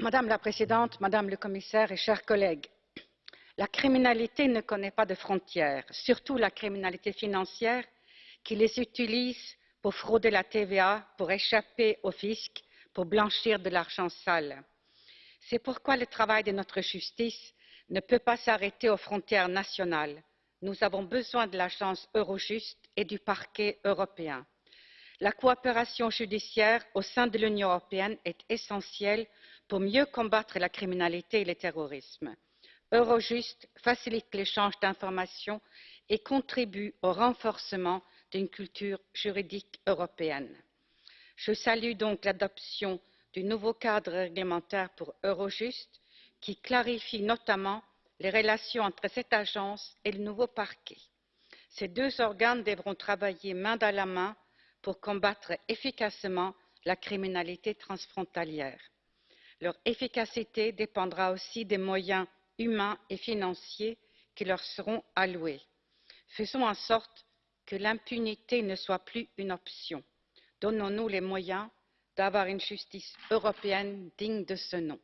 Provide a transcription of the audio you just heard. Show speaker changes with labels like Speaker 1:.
Speaker 1: madame la présidente madame la commissaire chers collègues la criminalité ne connaît pas de frontières surtout la criminalité financière qui les utilise pour frauder la tva pour échapper au fisc pour blanchir de l'argent sale. c'est pourquoi le travail de notre justice ne peut pas s'arrêter aux frontières nationales. nous avons besoin de l'agence eurojust et du parquet européen. la coopération judiciaire au sein de l'union européenne est essentielle pour mieux combattre la criminalité et le terrorisme. eurojust facilite l'échange d'informations et contribue au renforcement d'une culture juridique européenne. je salue donc l'adoption du nouveau cadre réglementaire pour eurojust qui clarifie notamment les relations entre cette agence et le nouveau parquet. ces deux organes devront travailler main dans la main pour combattre efficacement la criminalité transfrontalière. Leur efficacité dépendra aussi des moyens humains et financiers qui leur seront alloués. faisons en sorte que l'impunité ne soit plus une option. donnons nous les moyens d'avoir une justice européenne digne de ce nom.